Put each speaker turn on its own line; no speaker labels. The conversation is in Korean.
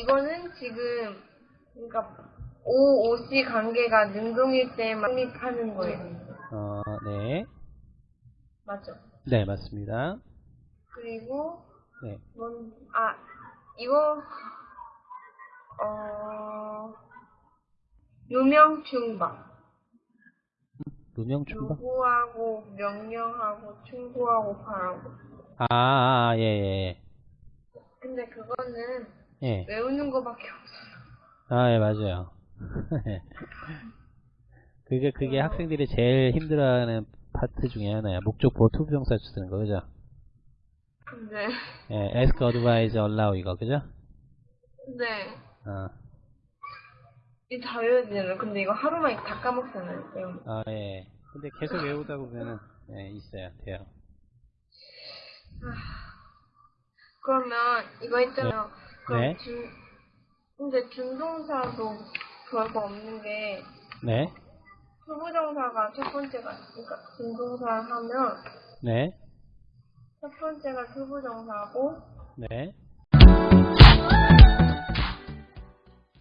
이거는 지금 그러니까 O, OC 관계가 능동일 때만 성립하는 거예요.
어, 네.
맞죠?
네, 맞습니다.
그리고
네.
뭔, 아, 이거, 어, 유명충박.
누명 충박?
요구하고, 명령하고, 충고하고, 바라고.
아, 아, 예, 예.
근데 그거는
예.
외우는 거밖에 없어요.
아, 예, 맞아요. 그게, 그게
어.
학생들이 제일 힘들어하는 파트 중에 하나야. 목적 보어 투부정사 쓰는 거, 그죠?
근데,
예, ask, advise, allow 이거, 그죠?
이거 다 외워야 되잖아요. 근데 이거 하루만 다 까먹잖아요.
아, 예. 근데 계속 외우다 보면은, 예, 있어요. 돼요.
그러면 이거 있잖아요. 그럼
네.
준, 근데 준동사도 별거 없는 게
네.
투부정사가 첫 번째가 그러니까 준동사 하면
네.
첫 번째가 투부정사고
네.